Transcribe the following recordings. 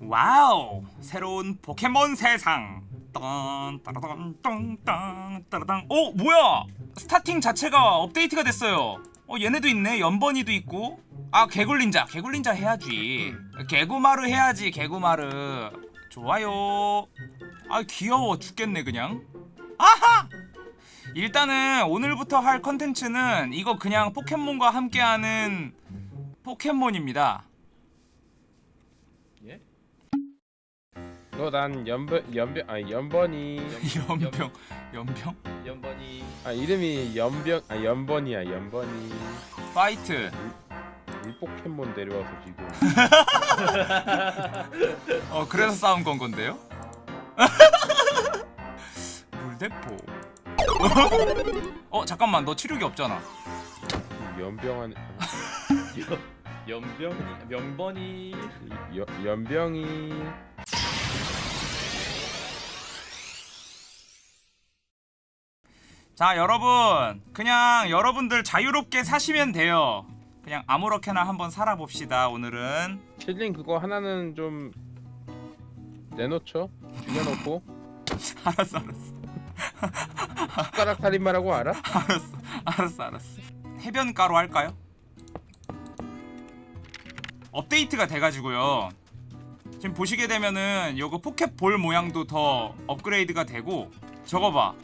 와우 새로운 포켓몬 세상. 딴 따라단 똥땅 따라당. 어 뭐야? starting 자체가 업데이트가 됐어요. 어 얘네도 있네. 염버니도 있고. 아 개굴닌자. 개굴닌자 해야지. 개구마르 해야지 개구마르 좋아요. 아 귀여워. 죽겠네 그냥. 아하! 일단은 오늘부터 할 컨텐츠는 이거 그냥 포켓몬과 함께하는 포켓몬입니다 예? 너난 연변 연변 아니 연번이. 연병 연병? 연번이. 아 이름이 연병 아 연번이야 연번이. 파이트. 물 포켓몬 데려와서 지금. 어 그래서 싸운 건 건데요? 물대포. 어 잠깐만 너 치료기 없잖아. 연병한 연병이 명번이. 연 연병이 자 여러분. 그냥 여러분들 자유롭게 사시면 돼요. 그냥 아무렇게나 한번 살아봅시다 오늘은. 실링 그거 하나는 좀 내놓죠? 죽여놓고. 알았어 알았어. 숟가락 살인마라고 알아? 알았어 알았어 알았어. 해변가로 할까요? 업데이트가 돼가지고요. 지금 보시게 되면은 요거 포켓볼 모양도 더 업그레이드가 되고 저거 봐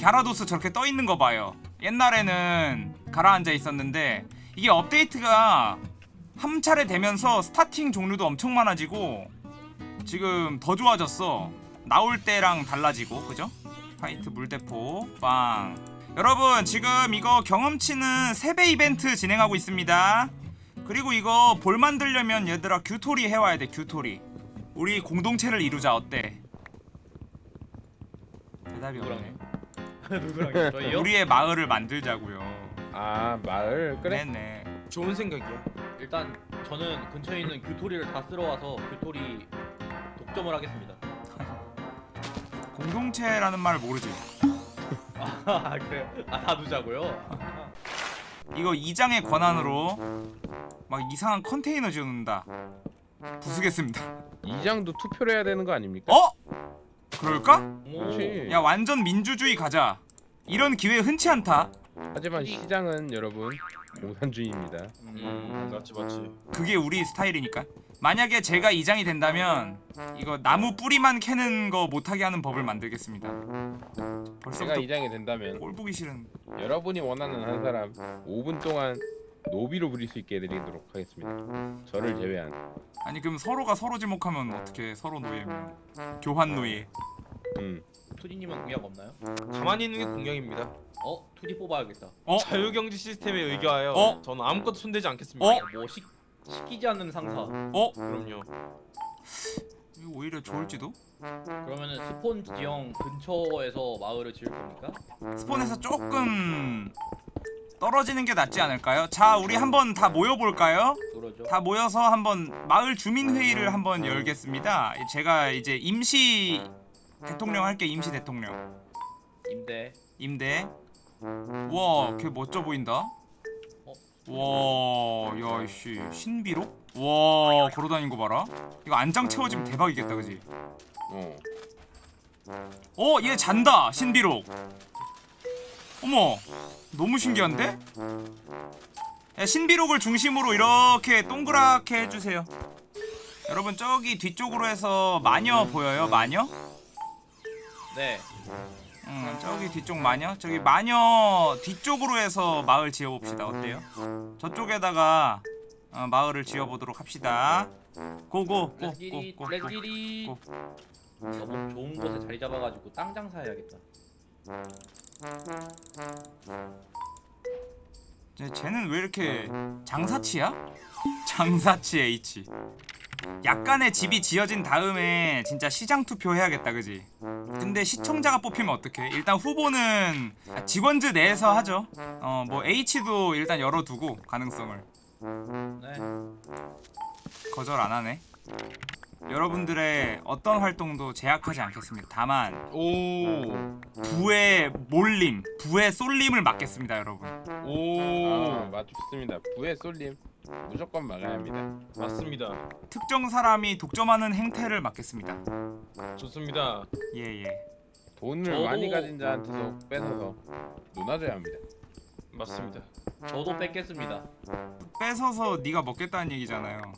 갸라도스 저렇게 떠있는 거 봐요. 옛날에는 가라앉아 있었는데 이게 업데이트가 한 차례 되면서 스타팅 종류도 엄청 많아지고 지금 더 좋아졌어. 나올 때랑 달라지고 그죠? 화이트 물대포 빵. 여러분 지금 이거 경험치는 3배 이벤트 진행하고 있습니다. 그리고 이거 볼 만들려면 얘들아 규토리 해와야 돼 규토리. 우리 공동체를 이루자 어때? 대답이 없네 누구랑 저희요? 우리의 마을을 만들자고요 아 마을 그래 네네 좋은 생각이야. 일단 저는 근처에 있는 규토리를 다 쓸어와서 규토리 독점을 하겠습니다 공동체라는 말을 모르지 아 그래요? 아다 두자고요? 이거 2장의 권한으로 막 이상한 컨테이너 지어놓는다 부수겠습니다 이장도 투표를 해야 되는 거 아닙니까? 어? 그럴까? 오 그렇지 야 완전 민주주의 가자 이런 기회 흔치 않다. 하지만 시장은 여러분 공산주의입니다. 음, 맞지 맞지. 그게 우리 스타일이니까. 만약에 제가 이장이 된다면 이거 나무 뿌리만 캐는 거 못하게 하는 법을 만들겠습니다. 제가 벌써부터 이장이 된다면 꼴 보기 싫은. 여러분이 원하는 한 사람 5분 동안 노비로 부릴 수 있게 해드리도록 하겠습니다. 저를 제외한. 아니 그럼 서로가 서로 지목하면 어떻게 서로 노예면 교환 노예. 음. 투디님은 공약 없나요? 가만히 있는 게 공약입니다. 어? 투디 뽑아야겠다 어? 자유경제 시스템에 의거하여 어? 저는 아무것도 손대지 않겠습니다. 어? 뭐 시, 시키지 않는 상사 어? 그럼요. 이거 오히려 좋을지도? 그러면은 스폰 지형 근처에서 마을을 지을 겁니까? 스폰에서 조금 떨어지는 게 낫지 않을까요? 자 우리 한번 다 모여볼까요? 그러죠 다 모여서 한번 마을 주민 회의를 한번 열겠습니다. 제가 이제 임시 대통령 할게 임시 대통령 임대 임대. 와, 걔 멋져 보인다. 와, 야 이씨 신비록? 와, 걸어다니는 거 봐라. 이거 안장 채워지면 대박이겠다, 그지? 어. 어, 얘 잔다, 신비록. 어머, 너무 신기한데? 야, 신비록을 중심으로 이렇게 동그랗게 해주세요. 여러분 저기 뒤쪽으로 해서 마녀 보여요, 마녀? 네 음, 저기 뒤쪽 마녀? 저기 마녀 뒤쪽으로 해서 마을 지어봅시다. 어때요? 저쪽에다가 어, 마을을 지어보도록 합시다. 고고 렛기리 고고고 렛기리 고. 너무 좋은 곳에 자리 잡아가지고 땅 장사해야겠다 쟤는 왜 이렇게 장사치야? 장사치 H. 약간의 집이 지어진 다음에 진짜 시장 투표 해야겠다, 그지? 근데 시청자가 뽑히면 어떡해? 일단 후보는 직원즈 내에서 하죠. 어, 뭐 H도 일단 열어두고 가능성을. 네 거절 안 하네. 여러분들의 어떤 활동도 제약하지 않겠습니다. 다만 오. 부의 몰림, 부의 쏠림을 막겠습니다, 여러분. 오. 아 맞습니다 부의 쏠림 무조건 막아야 합니다. 맞습니다. 특정 사람이 독점하는 행태를 막겠습니다. 좋습니다. 예예. 돈을 저도- 많이 가진 자한테서 뺏어서 논아줘야 합니다. 맞습니다. 저도 뺏겠습니다. 뺏어서 네가 먹겠다는 얘기잖아요.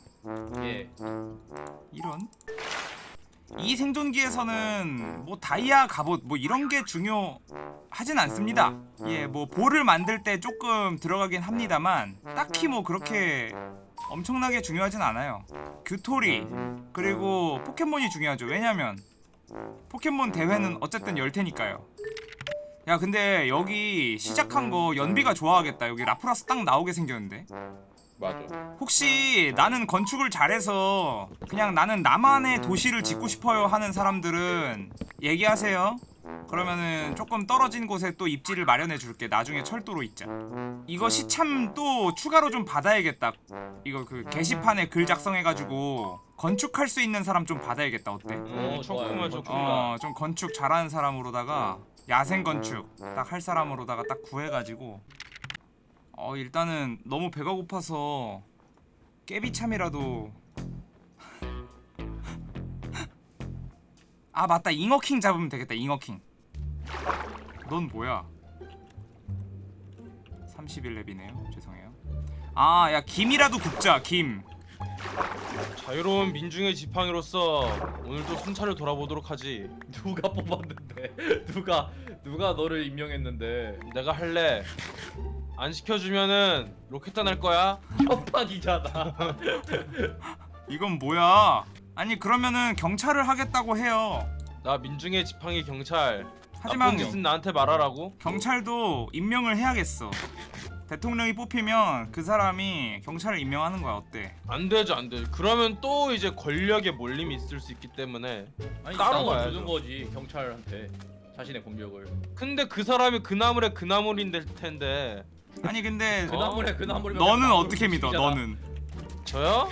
예. 이런 이 생존기에서는 뭐 다이아 갑옷 뭐 이런 게 중요하진 않습니다. 예, 뭐 볼을 만들 때 조금 들어가긴 합니다만 딱히 뭐 그렇게 엄청나게 중요하진 않아요. 규토리 그리고 포켓몬이 중요하죠. 왜냐면 포켓몬 대회는 어쨌든 열 테니까요. 야 근데 여기 시작한 거 연비가 좋아하겠다. 여기 라프라스 딱 나오게 생겼는데. 맞아. 혹시 나는 건축을 잘해서 그냥 나는 나만의 도시를 짓고 싶어요 하는 사람들은 얘기하세요. 그러면은 조금 떨어진 곳에 또 입지를 마련해 줄게. 나중에 철도로 있자. 이거 시참 또 추가로 좀 받아야겠다. 이거 그 게시판에 글 작성해 가지고 건축할 수 있는 사람 좀 받아야겠다. 어때? 음, 어, 좋구만 좋아요. 좋구만. 어, 좀 건축 잘하는 사람으로다가 야생 건축 딱 할 사람으로다가 딱 구해가지고 어 일단은 너무 배가 고파서 깨비참이라도 아 맞다 잉어킹 잡으면 되겠다 잉어킹 넌 뭐야 31렙이네요 죄송해요 아 야 김이라도 굽자 김 자유로운 민중의 지팡이로서 오늘도 순찰을 돌아보도록 하지. 누가 뽑았는데? 누가 누가 너를 임명했는데? 내가 할래. 안 시켜주면은 로켓단 할 거야. 협박이잖아. 이건 뭐야 아니 그러면은 경찰을 하겠다고 해요 나 민중의 지팡이 경찰. 하지만 나쁜 짓은 나한테 말하라고. 경찰도 임명을 해야겠어. 대통령이 뽑히면 그 사람이 경찰을 임명하는 거야. 어때? 안 되죠, 안 돼. 그러면 또 이제 권력의 몰림이 있을 수 있기 때문에. 아니 따로 가야죠. 주는 거지 경찰한테 자신의 권력을. 근데 그 사람이 그 나물의 그 나물인 될 텐데. 아니 근데 그 나물에 그 나물이. 너는 어떻게 믿어? 너는 저요?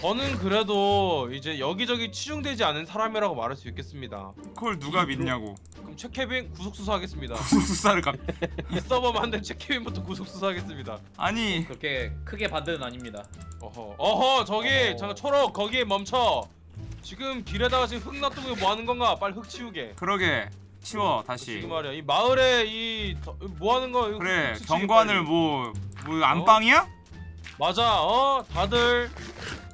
저는 그래도 이제 여기저기 치중되지 않은 사람이라고 말할 수 있겠습니다. 그걸 누가 믿냐고? 그럼 최케빈 구속 수사하겠습니다. 수사를 가. 이 서버 만든 최케빈부터 구속 수사하겠습니다. 아니 그렇게 크게 반대는 아닙니다. 어허, 어허, 저기 어허. 잠깐 초록 거기에 멈춰. 지금 길에다가 지금 흙 놔두고 뭐 하는 건가? 빨리 흙 치우게. 그러게 치워 다시. 지금 말이야. 이 마을에 이 뭐 하는 거? 그래 경관을 빨리. 뭐뭐 안방이야? 맞아. 어, 다들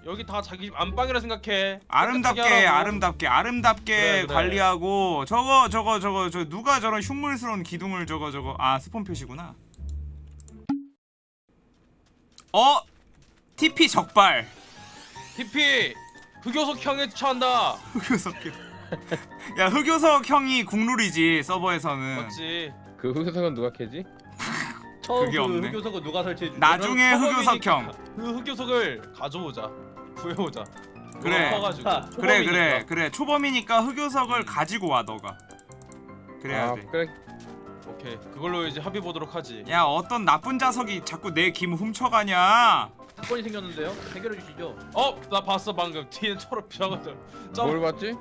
여기 다 자기 집 안방이라 생각해. 아름답게. 아름답게 아름답게 그래, 그래. 관리하고 저거 저거 저거 저 누가 저런 흉물스러운 기둥을 저거 저거 아 스폰 표시구나. 어 TP 적발. TP 흑요석 형에 처한다. 흑요석 형. 야 흑요석 형이 국룰이지 서버에서는. 맞지? 그 흑석은 누가 캐지? 처음 그게 그 없네. 흑요석은 누가 설치해 주? 나중에 흑요석 형. 그 흑요석을 가져오자. 구해오자. 그래. 커가지고. 아, 그래. 그래 그래 초범이니까 흑요석을 가지고 와 너가. 그래야 아 돼. 그래. 오케이. 그걸로 이제 합의 보도록 하지. 야 어떤 나쁜 자석이 자꾸 내 김 훔쳐가냐? 사건이 생겼는데요. 해결해 주시죠. 어, 나 봤어 방금 뒤에 초록 펴가지고. 뭘 봤지?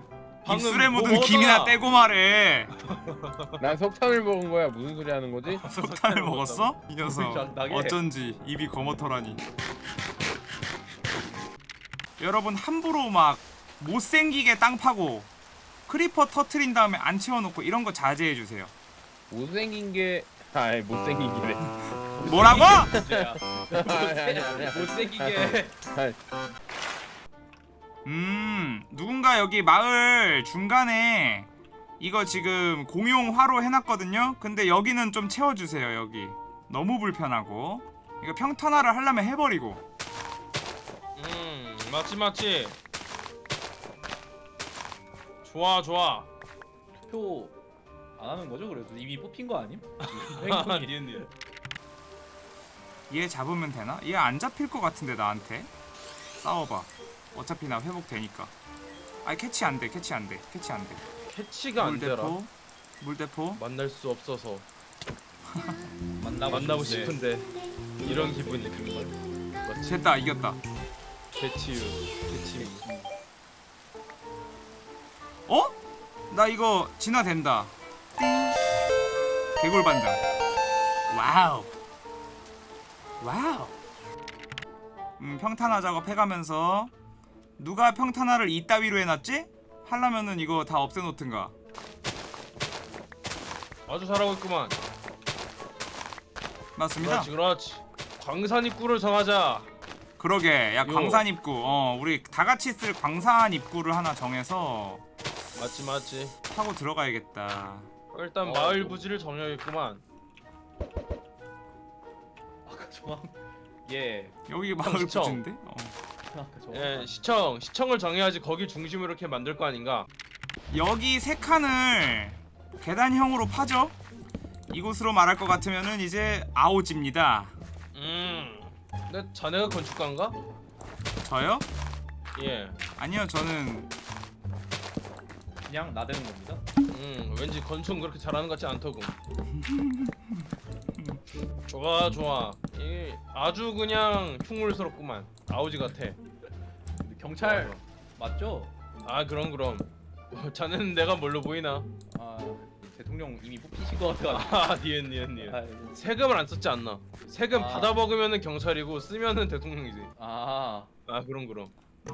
방금 입술에 뭐 묻은 먹었잖아. 김이나 떼고 말해. 난 석탄을 먹은 거야. 무슨 소리 하는 거지? 석탄을 먹었어? 이 녀석. 어쩐지 입이 거멓더라니. 여러분 함부로 막 못생기게 땅 파고 크리퍼 터트린 다음에 안 채워놓고 이런 거 자제해 주세요. 못생긴 게 아이 못생긴 게래. 뭐라고? 아니. 못생기게. 음 누군가 여기 마을 중간에 이거 지금 공용 화로 해놨거든요. 근데 여기는 좀 채워주세요 여기. 너무 불편하고 이거 평탄화를 하려면 해버리고. 음, 맞지 맞지. 좋아 좋아. 투표 안 하는 거죠? 그래도 이미 뽑힌 거 아님? 니은 니은. 얘 잡으면 되나? 얘 안 잡힐 것 같은데 나한테 싸워봐 어차피 나 회복되니까 아니 캐치 안돼 캐치 안돼 캐치 안돼 캐치가 안 되라. 물대포 물대포 만날 수 없어서 만나고, 만나고 싶은데. 이런 기분이 든 말. 맞지? 됐다 이겼다 Catch you, catch. 어? 나 이거 진화된다 개굴반장 와우 와우 음, 평탄화 작업 해가면서 누가 평탄화를 이따위로 해놨지? 하려면은 이거 다 없애놓든가 아주 잘하고 있구만. 맞습니다 그렇지 그렇지. 광산 입구를 정하자. 그러게 야 요. 광산 입구 어 우리 다 같이 쓸 광산 입구를 하나 정해서 맞지 맞지. 타고 들어가야겠다 일단 어, 마을 뭐. 부지를 정해야겠구만. 아까 정한 예 여기 마을. 부지인데? 어. 예 시청 시청을 정해야지 거기 중심으로 이렇게 만들 거 아닌가. 여기 세 칸을 계단형으로 파죠? 이곳으로 말할 것 같으면은 이제 아오지입니다 음. 근데 자네가 건축가인가? 저요? 예. 아니요 저는 그냥 나대는 겁니다 음 왠지 건축 그렇게 잘하는 것 같지 않더군. 좋아 좋아. 이 아주 그냥 흉물스럽구만. 아우지 같아. 경찰 맞죠? 아 그럼 그럼. 자네는 내가 뭘로 보이나? 아 대통령 이미 뽑히신 것 같아가지고 아 니은 니은 니은. 아, 세금을 안 썼지 않나? 세금 아. 받아 먹으면은 경찰이고 쓰면은 대통령이지. 아 아 그럼 그럼.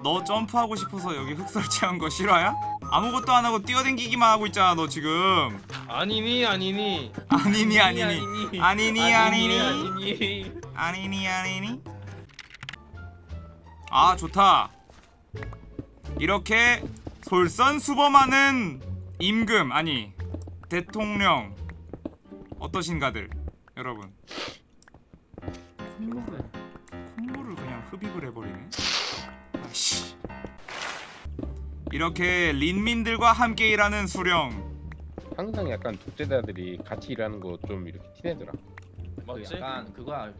너 점프하고 싶어서 여기 흙 설치한 거 실화야? 아무것도 안 하고 뛰어댕기기만 하고 있잖아 너 지금. 아니니 아니니. 아니니 아니니. 아니니 아니니 아니니. 아니니. 아니니 아 좋다. 이렇게 솔선수범하는 임금 아니 대통령. 어떠신가들 여러분 이렇게 린민들과 함께 일하는 수령 항상 약간 독재자들이 같이 일하는 거 좀 이렇게 티내더라. 그 맞지? 약간 그거야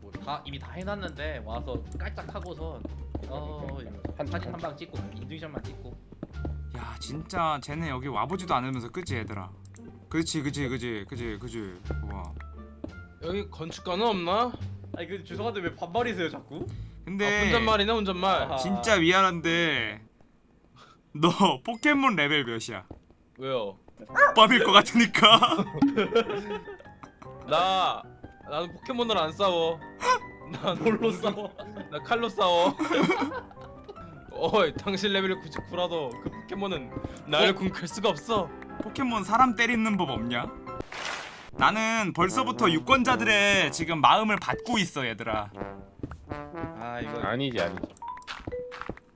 뭐 다 이미 다 해놨는데 와서 깔짝 하고선 어 이러면서 한- 사진 한- 한방 찍고 인증샷만 찍고 야 진짜 쟤네 여기 와보지도 않으면서 그치 얘들아 그치 그치 그치 그치 그치 와 여기 건축가는 없나? 아니 그 죄송한데 왜 반말이세요 자꾸? 근데 아, 혼잣말이네 혼잣말. 진짜 미안한데 너 포켓몬 레벨 몇이야? 왜요? 밥일 것 같으니까 나 나는 포켓몬을 안 싸워. 난 뭘로 싸워? 나 칼로 싸워. 어이 당신 레벨이 99라도 그 포켓몬은 나를 궁클 수가 없어. 포켓몬 사람 때리는 법 없냐? 나는 벌써부터 유권자들의 지금 마음을 받고 있어 얘들아 아 이거 아니지 아니지.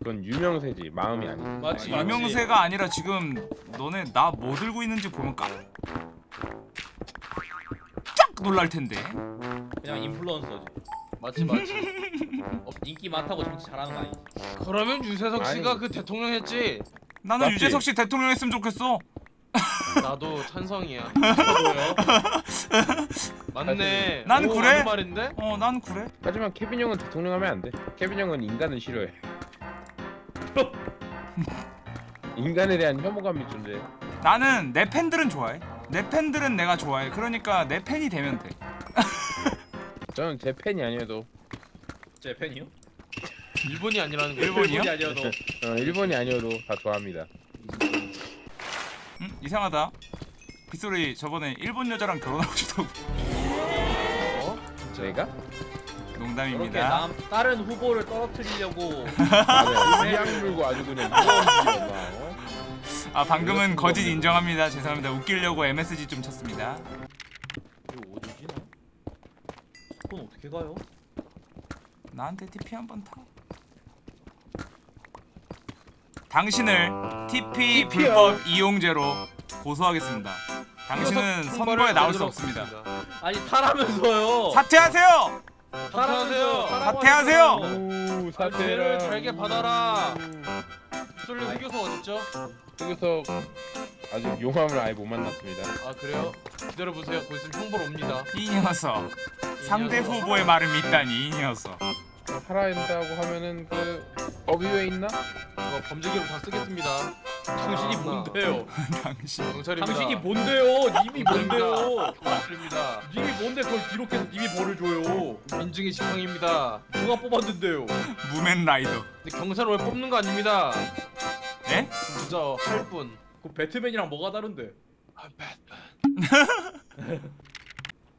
그건 유명세지 마음이 아니지. 맞지 맞지. 유명세가 아니라 지금 너네 나 뭐 들고 있는지 보면 깜 짝 놀랄 텐데 그냥 인플루언서지 맞지 맞지. 인기 많다고 정치 잘하는 거 아니지? 그러면 유재석 씨가 아니. 그 대통령 했지. 나는 맞지? 유재석 씨 대통령 했으면 좋겠어 나도 찬성이야. 맞네. 난 오, 그래. 말인데? 어난 그래 하지만 케빈 형은 대통령 하면 안 돼. 케빈 형은 인간을 싫어해. 인간에 대한 혐오감이 존재해. 나는 내 팬들은 좋아해 내 팬들은 내가 좋아해 그러니까 내 팬이 되면 돼 저는 제 팬이 아니어도 제 팬이요? 일본이 아니라는 거. 일본이요? 일본이 아니어도 어, 일본이 아니어도 다 좋아합니다. 응? 이상하다 빗소리 저번에 일본 여자랑 결혼하고 싶다고 어? 저희가 그렇게 농담입니다 남 다른 후보를 떨어뜨리려고 맞아요. 이양 물고 아주 그냥? 아 방금은 거짓 인정합니다 죄송합니다 웃기려고 MSG 좀 쳤습니다 이거 어디지 나? 그건 어떻게 가요? 나한테 TP 한번 타 당신을 TP 불법 이용죄로 고소하겠습니다 당신은 선거에 나올 수 없습니다 아니 타라면서요. 사퇴하세요 사퇴하세요. 사퇴하세요. 오 사퇴를 사태라. 잘게 받아라. 솔리 흑요소 어딨죠? 여기서 아직 용암을 아예 못 만났습니다. 아 그래요? 기다려 보세요. 곧 있으면 형벌 옵니다. 이 녀석 이 상대 녀석. 후보의 말을 믿다니 이 녀석 살아야 된다고 하면은 그왜 있나? 어, 범죄 기록 다 쓰겠습니다. 당신이 아, 뭔데요? 당신 경찰입니다. 당신이 뭔데요? 님이 뭔데요? 경찰입니다. 님이 뭔데 그걸 기록해서 님이 벌을 줘요? 민중의 지팡입니다. 누가 뽑았는데요? 무맨 라이더 근데 경찰을 왜 뽑는 거 아닙니다. 예? 그저 할 뿐. 그 배트맨이랑 뭐가 다른데? 아,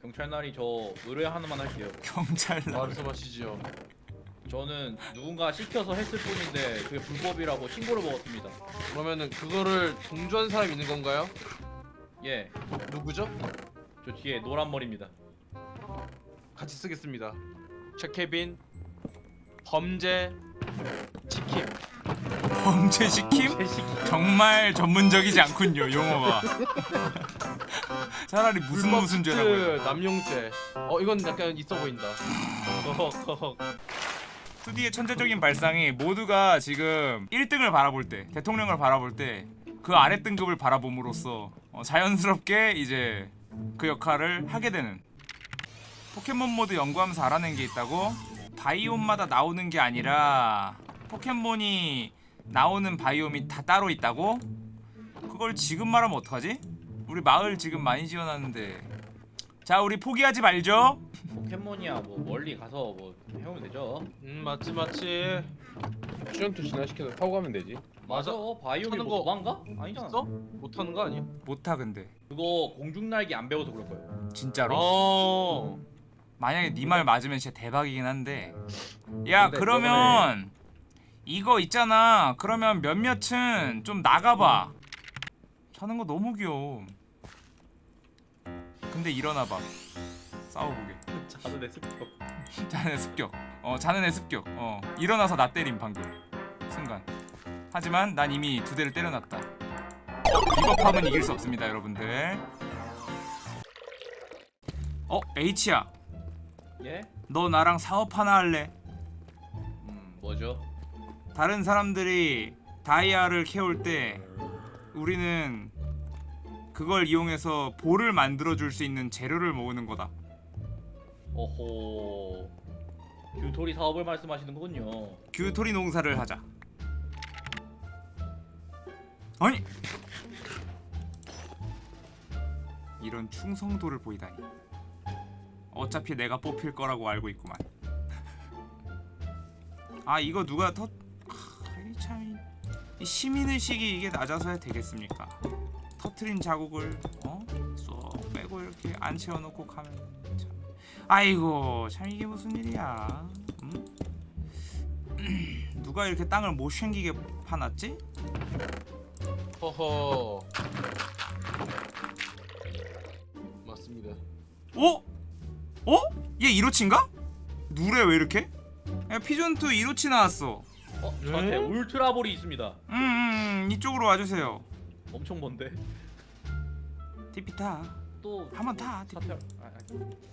경찰 날이 저 의뢰 하나만 할게요. 경찰 나 말해서 마시지요. 저는 누군가 시켜서 했을 뿐인데 그게 불법이라고 신고를 먹었습니다. 그러면은 그거를 동조한 사람 있는 건가요? 예, 누구죠? 저 뒤에 노란 머리입니다. 같이 쓰겠습니다. 최케빈 범죄 치킨. 범죄 시킴? 정말 전문적이지 않군요 용어가. 차라리 무슨 불법 무슨 그 죄라고. 남용죄. 어 이건 약간 있어 보인다. 허허 허허. 2D의 천재적인 발상이 모두가 지금 1등을 바라볼 때 대통령을 바라볼 때 그 아래 등급을 바라봄으로써 어, 자연스럽게 이제 그 역할을 하게 되는 포켓몬 모드 연구하면서 알아낸 게 있다고 biome마다 나오는 게 아니라 포켓몬이 나오는 biome이 다 따로 있다고 그걸 지금 말하면 어떡하지? 우리 마을 지금 많이 지어놨는데 자 우리 포기하지 말죠 포켓몬이야 뭐 멀리 가서 뭐 해오면 되죠. 음 맞지 맞지. 피죤투 진화시켜서 타고 가면 되지 맞아. 하는 뭐거 도망가? 아니잖아. 있어? 못하는 거 아니야? 못하 근데 그거 공중날기 안 배워서 그럴 거예요. 진짜로 어. 만약에 네 말 맞으면 진짜 대박이긴 한데 야 근데 그러면 이거 있잖아 그러면 몇몇은 좀 나가봐 자는 거 너무 귀여워 근데 일어나봐 싸워보게 자는 애 습격. 자는 애 습격 어 자는 애 습격 어 일어나서 나 때림 방금 순간 하지만 난 이미 두 대를 때려놨다 비겁함은 이길 수 없습니다 여러분들 어 H야 예? 너 나랑 사업 하나 할래? 음 뭐죠? 다른 사람들이 다이아를 캐올 때 우리는 그걸 이용해서 볼을 만들어 줄 수 있는 재료를 모으는 거다. 어호. 규토리 사업을 말씀하시는 거군요. 규토리 농사를 하자. 아니 이런 충성도를 보이다니. 어차피 내가 뽑힐 거라고 알고 있구만. 아 이거 누가 더 아, 시민의식이 이게 낮아서야 되겠습니까? 터트린 자국을 어? 쏙 빼고 이렇게 안 채워놓고 가면 참 아이고 참 이게 무슨 일이야 음? 누가 이렇게 땅을 못 챙기게 파놨지? 허허. 맞습니다. 어? 어? 얘 이로치인가? 누래 왜 이렇게? 야 피존투 이로치 나왔어 어? 저한테 음? 울트라볼이 있습니다. 음, 음, 음 이쪽으로 와주세요 엄청 먼데. 티피타 또 한번 타, TP. 사퇴. 아, 아.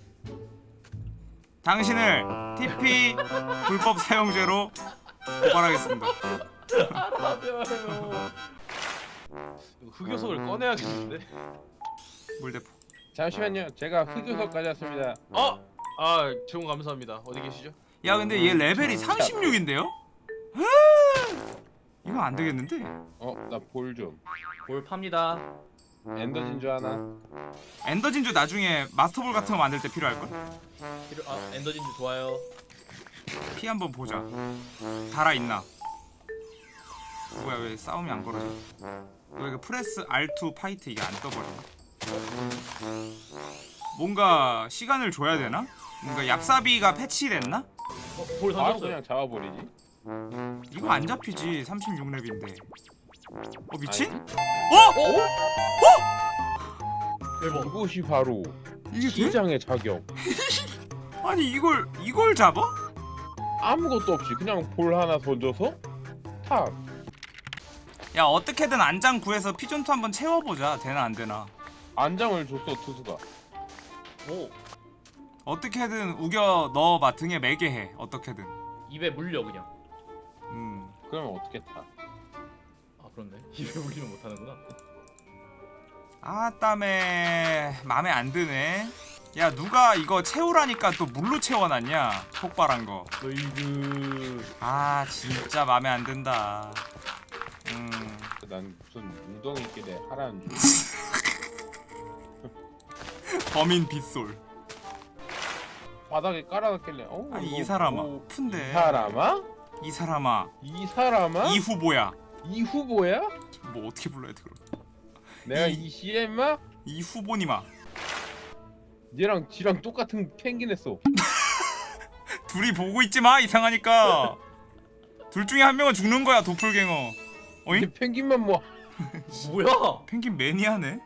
당신을 TP 불법 사용죄로 고발하겠습니다 이거 흑요석을 꺼내야겠는데. 물대포 잠시만요 제가 흑요석까지 왔습니다 어? 아 제공 감사합니다. 어디 계시죠? 야 근데 얘 레벨이 36인데요? 이거 안 되겠는데? 어 나 볼 좀 볼 팝니다. 엔더 진주 하나 엔더 진주 나중에 마스터볼 같은 거 만들 때 필요할 걸? 필요, 아 엔더 진주 좋아요. 피 한번 보자. 달아 있나? 뭐야 왜 싸움이 안 걸어져? 왜 이거 press R2 fight 이게 안 떠버려? 뭔가 시간을 줘야 되나? 뭔가 얍사비가 패치됐나? 어, 볼 던졌어요. 그냥 잡아버리지 이거 안 잡히지 36렙인데. 어 미친? 아니지? 어? 대박. 이것이 바로? 시장의 자격 아니 이걸 이걸 잡아? 아무것도 없이 그냥 볼 하나 던져서 탁 야 어떻게든 안장 구해서 피존투 한번 채워보자. 되나 안 되나? 안장을 줬어 투수가 오 어떻게든 우겨 넣어봐 등에 매게 해. 어떻게든. 입에 물려 그냥. 음. 그러면 어떻게 타아 그렇네. 입에 물리면 못하는구나. 아 땀에 맘에 안 드네. 야 누가 이거 채우라니까 또 물로 채워놨냐? 폭발한 거. 으이그. 아 진짜 맘에 안 든다. 음. 난 무슨 웅덩이 있길래 하라는 줄 범인 빗솔. 바닥에 깔아놨길래 어 아니 이 사람아. 뭐, 푼데. 이 사람아? 이 사람아. 이 사람아? 이 후보야. 이 후보야? 뭐 어떻게 불러야 돼 그럼? 내가 이- 이 CM아? 이 후보님아. 얘랑 지랑 똑같은 펭귄 했어 둘이 보고 있지 마 이상하니까 둘 중에 한 명은 죽는 거야 도플갱어 어잉? 펭귄만 뭐 뭐야? 펭귄 매니아네?